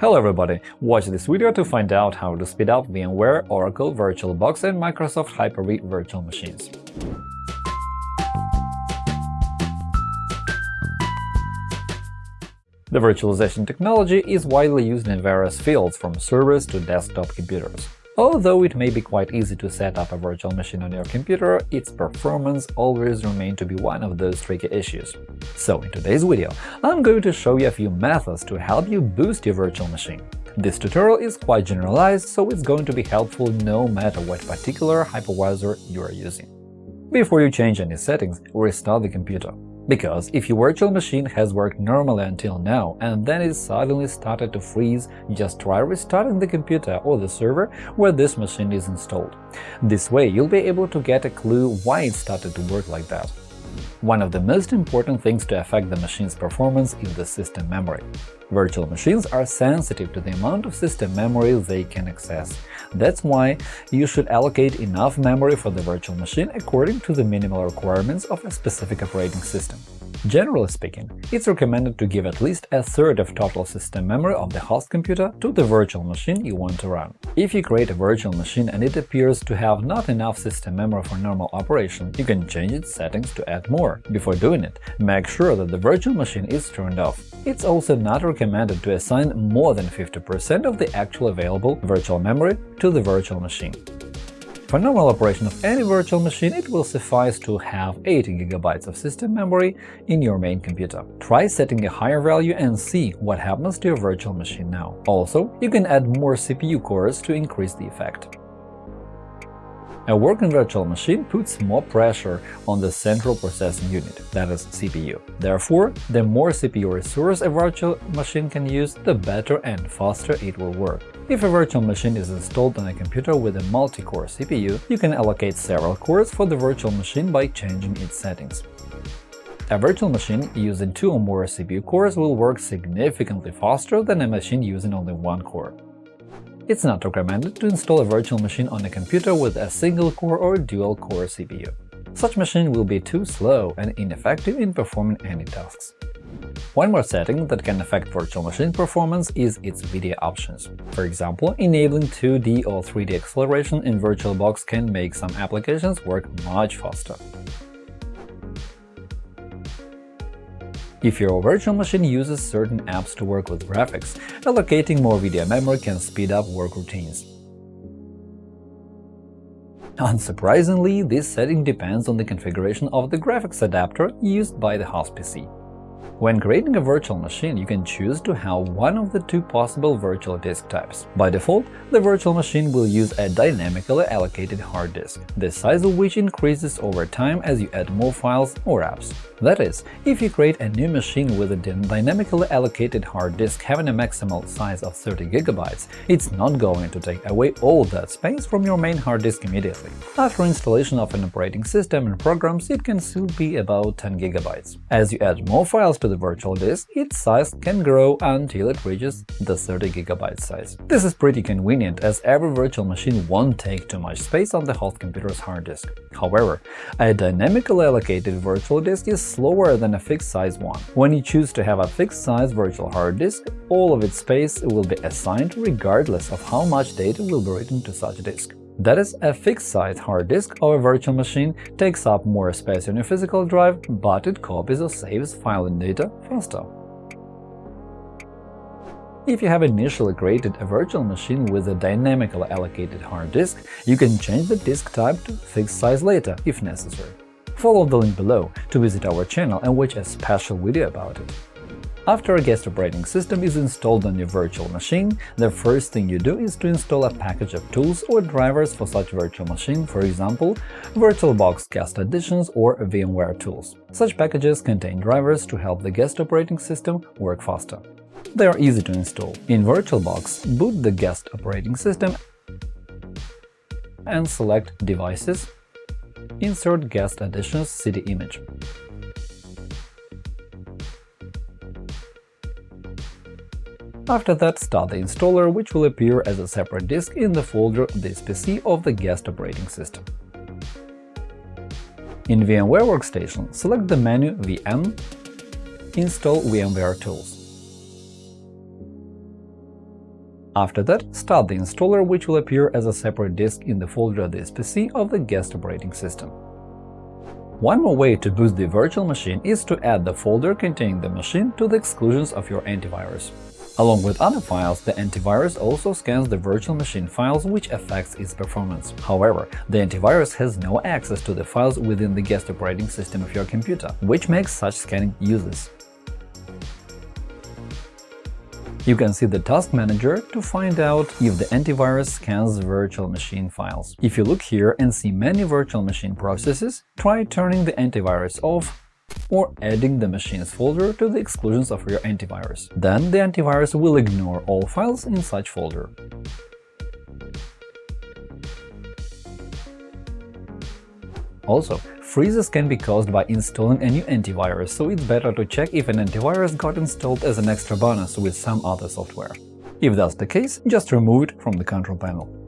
Hello everybody! Watch this video to find out how to speed up VMware, Oracle, VirtualBox and Microsoft Hyper-V virtual machines. The virtualization technology is widely used in various fields, from servers to desktop computers. Although it may be quite easy to set up a virtual machine on your computer, its performance always remains to be one of those tricky issues. So in today's video, I'm going to show you a few methods to help you boost your virtual machine. This tutorial is quite generalized, so it's going to be helpful no matter what particular hypervisor you are using. Before you change any settings, restart the computer. Because if your virtual machine has worked normally until now and then it suddenly started to freeze, just try restarting the computer or the server where this machine is installed. This way you'll be able to get a clue why it started to work like that. One of the most important things to affect the machine's performance is the system memory. Virtual machines are sensitive to the amount of system memory they can access. That's why you should allocate enough memory for the virtual machine according to the minimal requirements of a specific operating system. Generally speaking, it's recommended to give at least a third of total system memory of the host computer to the virtual machine you want to run. If you create a virtual machine and it appears to have not enough system memory for normal operation, you can change its settings to add more. Before doing it, make sure that the virtual machine is turned off. It's also not recommended to assign more than 50% of the actual available virtual memory to the virtual machine. For normal operation of any virtual machine, it will suffice to have 80 GB of system memory in your main computer. Try setting a higher value and see what happens to your virtual machine now. Also, you can add more CPU cores to increase the effect. A working virtual machine puts more pressure on the central processing unit, that is, CPU. Therefore, the more CPU resource a virtual machine can use, the better and faster it will work. If a virtual machine is installed on a computer with a multi-core CPU, you can allocate several cores for the virtual machine by changing its settings. A virtual machine using two or more CPU cores will work significantly faster than a machine using only one core. It's not recommended to install a virtual machine on a computer with a single-core or dual-core CPU. Such machine will be too slow and ineffective in performing any tasks. One more setting that can affect virtual machine performance is its video options. For example, enabling 2D or 3D acceleration in VirtualBox can make some applications work much faster. If your virtual machine uses certain apps to work with graphics, allocating more video memory can speed up work routines. Unsurprisingly, this setting depends on the configuration of the graphics adapter used by the host PC. When creating a virtual machine, you can choose to have one of the two possible virtual disk types. By default, the virtual machine will use a dynamically allocated hard disk, the size of which increases over time as you add more files or apps. That is, if you create a new machine with a dynamically allocated hard disk having a maximal size of 30 GB, it's not going to take away all that space from your main hard disk immediately. After installation of an operating system and programs, it can still be about 10 GB. As you add more files to the virtual disk, its size can grow until it reaches the 30 GB size. This is pretty convenient, as every virtual machine won't take too much space on the host computer's hard disk. However, a dynamically allocated virtual disk is slower than a fixed-size one. When you choose to have a fixed-size virtual hard disk, all of its space will be assigned regardless of how much data will be written to such disk. That is, a fixed-size hard disk or a virtual machine takes up more space on your physical drive, but it copies or saves file and data faster. If you have initially created a virtual machine with a dynamically allocated hard disk, you can change the disk type to fixed size later, if necessary. Follow the link below to visit our channel and watch a special video about it. After a guest operating system is installed on your virtual machine, the first thing you do is to install a package of tools or drivers for such virtual machine, for example, VirtualBox Guest Additions or VMware Tools. Such packages contain drivers to help the guest operating system work faster. They are easy to install. In VirtualBox, boot the guest operating system and select Devices, insert Guest Additions CD image. After that, start the installer, which will appear as a separate disk in the folder This PC of the guest operating system. In VMware Workstation, select the menu VM, install VMware Tools. After that, start the installer which will appear as a separate disk in the folder this PC of the guest operating system. One more way to boost the virtual machine is to add the folder containing the machine to the exclusions of your antivirus. Along with other files, the antivirus also scans the virtual machine files, which affects its performance. However, the antivirus has no access to the files within the guest operating system of your computer, which makes such scanning useless. You can see the Task Manager to find out if the antivirus scans virtual machine files. If you look here and see many virtual machine processes, try turning the antivirus off or adding the machine's folder to the exclusions of your antivirus. Then the antivirus will ignore all files in such folder. Also, freezes can be caused by installing a new antivirus, so it's better to check if an antivirus got installed as an extra bonus with some other software. If that's the case, just remove it from the control panel.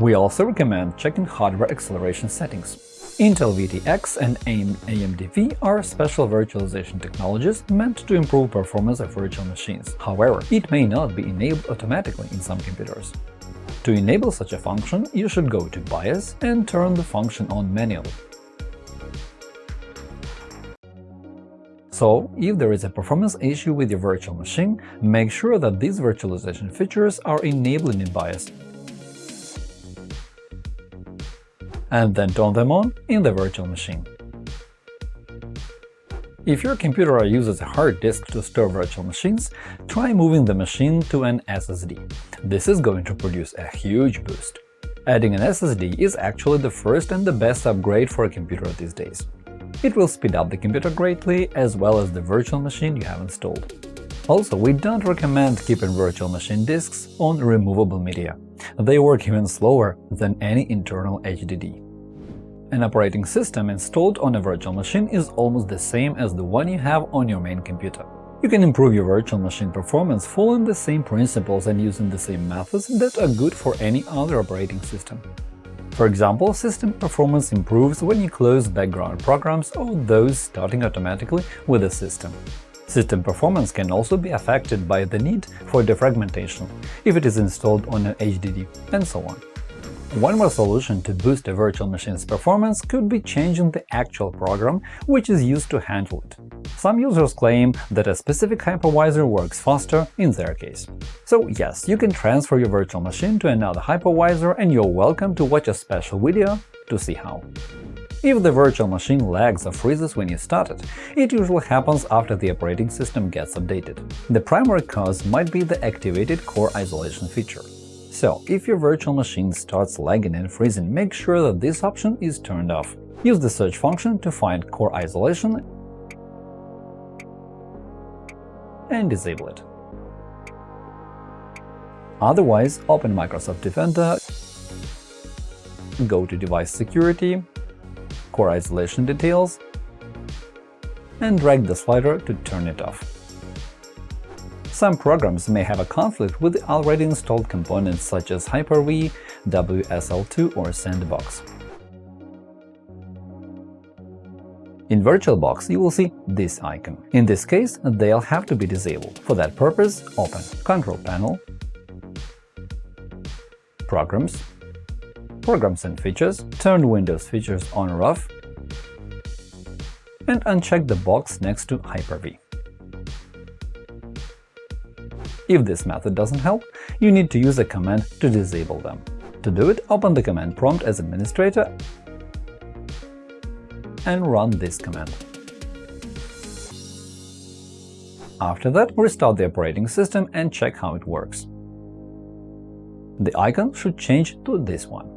We also recommend checking hardware acceleration settings. Intel VT-X and AMD-V are special virtualization technologies meant to improve performance of virtual machines. However, it may not be enabled automatically in some computers. To enable such a function, you should go to BIOS and turn the function on manually. So, if there is a performance issue with your virtual machine, make sure that these virtualization features are enabled in BIOS and then turn them on in the virtual machine. If your computer uses a hard disk to store virtual machines, try moving the machine to an SSD. This is going to produce a huge boost. Adding an SSD is actually the first and the best upgrade for a computer these days. It will speed up the computer greatly, as well as the virtual machine you have installed. Also, we don't recommend keeping virtual machine disks on removable media. They work even slower than any internal HDD. An operating system installed on a virtual machine is almost the same as the one you have on your main computer. You can improve your virtual machine performance following the same principles and using the same methods that are good for any other operating system. For example, system performance improves when you close background programs or those starting automatically with the system. System performance can also be affected by the need for defragmentation, if it is installed on an HDD, and so on. One more solution to boost a virtual machine's performance could be changing the actual program which is used to handle it. Some users claim that a specific hypervisor works faster in their case. So yes, you can transfer your virtual machine to another hypervisor and you're welcome to watch a special video to see how. If the virtual machine lags or freezes when you start it, it usually happens after the operating system gets updated. The primary cause might be the activated core isolation feature. So, if your virtual machine starts lagging and freezing, make sure that this option is turned off. Use the search function to find core isolation and disable it. Otherwise, open Microsoft Defender, go to Device Security, Core Isolation Details, and drag the slider to turn it off. Some programs may have a conflict with already installed components such as Hyper-V, WSL2 or Sandbox. In VirtualBox, you will see this icon. In this case, they'll have to be disabled. For that purpose, open Control Panel, Programs, Programs and Features, turn Windows Features on or off, and uncheck the box next to Hyper-V. If this method doesn't help, you need to use a command to disable them. To do it, open the command prompt as administrator and run this command. After that, restart the operating system and check how it works. The icon should change to this one.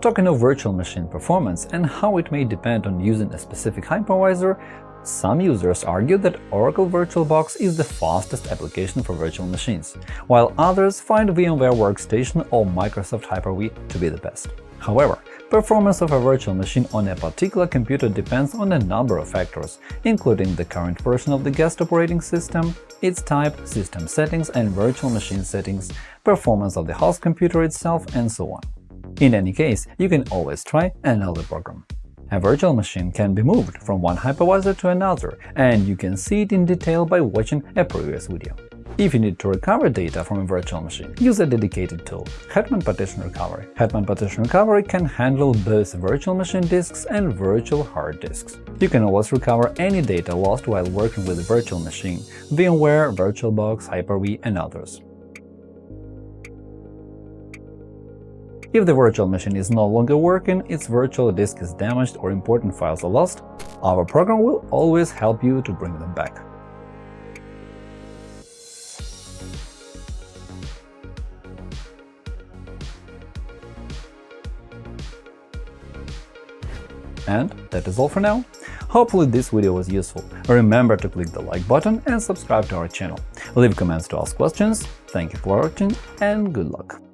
Talking of virtual machine performance and how it may depend on using a specific hypervisor, some users argue that Oracle VirtualBox is the fastest application for virtual machines, while others find VMware Workstation or Microsoft Hyper-V to be the best. However, performance of a virtual machine on a particular computer depends on a number of factors, including the current version of the guest operating system, its type, system settings and virtual machine settings, performance of the host computer itself, and so on. In any case, you can always try another program. A virtual machine can be moved from one hypervisor to another, and you can see it in detail by watching a previous video. If you need to recover data from a virtual machine, use a dedicated tool – Hetman Partition Recovery. Hetman Partition Recovery can handle both virtual machine disks and virtual hard disks. You can always recover any data lost while working with a virtual machine – VMware, VirtualBox, Hyper-V, and others. If the virtual machine is no longer working, its virtual disk is damaged or important files are lost, our program will always help you to bring them back. And that is all for now. Hopefully this video was useful. Remember to click the like button and subscribe to our channel. Leave comments to ask questions. Thank you for watching and good luck!